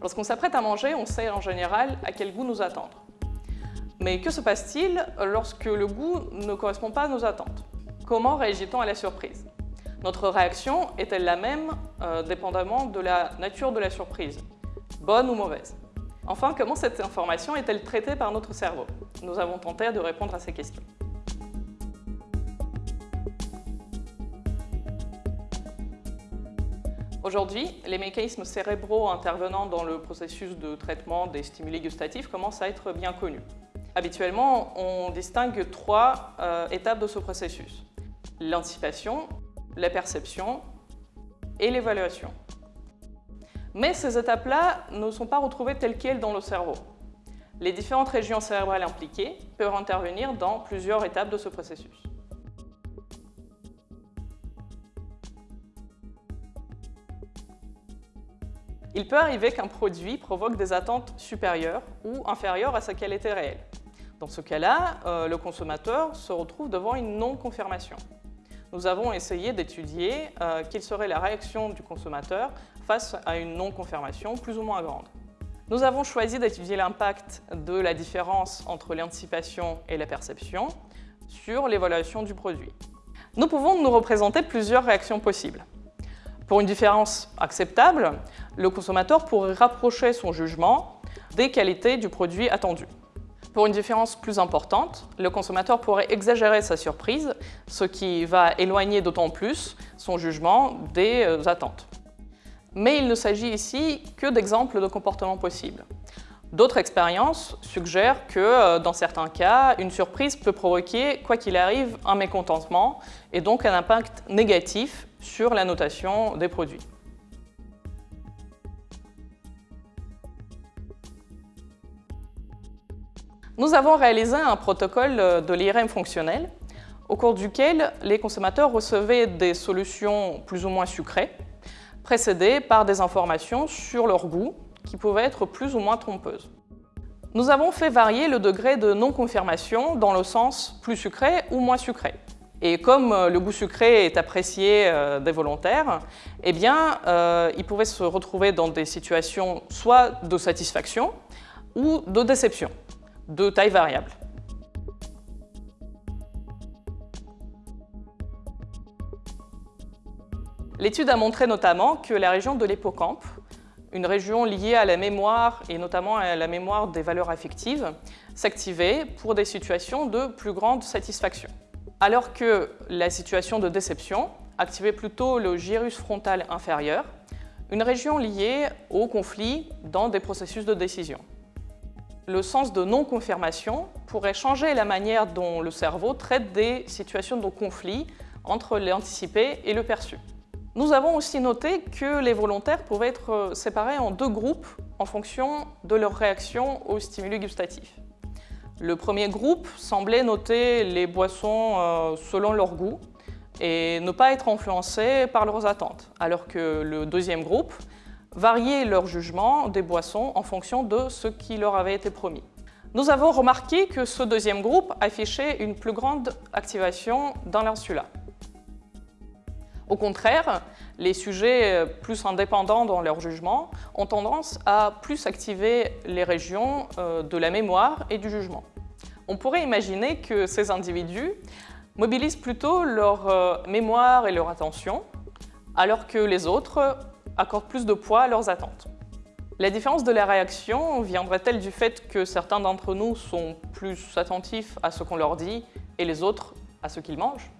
Lorsqu'on s'apprête à manger, on sait en général à quel goût nous attendre. Mais que se passe-t-il lorsque le goût ne correspond pas à nos attentes? Comment réagit-on à la surprise? Notre réaction est-elle la même euh, dépendamment de la nature de la surprise, bonne ou mauvaise? Enfin, comment cette information est-elle traitée par notre cerveau? Nous avons tenté de répondre à ces questions. Aujourd'hui, les mécanismes cérébraux intervenant dans le processus de traitement des stimuli gustatifs commencent à être bien connus. Habituellement, on distingue trois euh, étapes de ce processus. L'anticipation, la perception et l'évaluation. Mais ces étapes-là ne sont pas retrouvées telles quelles dans le cerveau. Les différentes régions cérébrales impliquées peuvent intervenir dans plusieurs étapes de ce processus. Il peut arriver qu'un produit provoque des attentes supérieures ou inférieures à qu'elle était réelle. Dans ce cas-là, euh, le consommateur se retrouve devant une non-confirmation. Nous avons essayé d'étudier euh, quelle serait la réaction du consommateur face à une non-confirmation plus ou moins grande. Nous avons choisi d'étudier l'impact de la différence entre l'anticipation et la perception sur l'évaluation du produit. Nous pouvons nous représenter plusieurs réactions possibles. Pour une différence acceptable, le consommateur pourrait rapprocher son jugement des qualités du produit attendu. Pour une différence plus importante, le consommateur pourrait exagérer sa surprise, ce qui va éloigner d'autant plus son jugement des euh, attentes. Mais il ne s'agit ici que d'exemples de comportements possibles. D'autres expériences suggèrent que, euh, dans certains cas, une surprise peut provoquer, quoi qu'il arrive, un mécontentement et donc un impact négatif sur la notation des produits. Nous avons réalisé un protocole de l'IRM fonctionnel au cours duquel les consommateurs recevaient des solutions plus ou moins sucrées, précédées par des informations sur leur goût qui pouvaient être plus ou moins trompeuses. Nous avons fait varier le degré de non-confirmation dans le sens plus sucré ou moins sucré. Et comme euh, le goût sucré est apprécié euh, des volontaires, eh bien, euh, ils pouvaient se retrouver dans des situations soit de satisfaction ou de déception, de taille variable. L'étude a montré notamment que la région de l'hippocampe, une région liée à la mémoire et notamment à la mémoire des valeurs affectives, s'activait pour des situations de plus grande satisfaction alors que la situation de déception activait plutôt le gyrus frontal inférieur, une région liée au conflit dans des processus de décision. Le sens de non-confirmation pourrait changer la manière dont le cerveau traite des situations de conflit entre l'anticipé et le perçu. Nous avons aussi noté que les volontaires pouvaient être séparés en deux groupes en fonction de leur réaction aux stimuli gustatifs. Le premier groupe semblait noter les boissons euh, selon leur goût et ne pas être influencé par leurs attentes, alors que le deuxième groupe variait leur jugement des boissons en fonction de ce qui leur avait été promis. Nous avons remarqué que ce deuxième groupe affichait une plus grande activation dans l'insula. Au contraire, les sujets plus indépendants dans leur jugement ont tendance à plus activer les régions euh, de la mémoire et du jugement. On pourrait imaginer que ces individus mobilisent plutôt leur euh, mémoire et leur attention, alors que les autres accordent plus de poids à leurs attentes. La différence de la réaction viendrait-elle du fait que certains d'entre nous sont plus attentifs à ce qu'on leur dit et les autres à ce qu'ils mangent?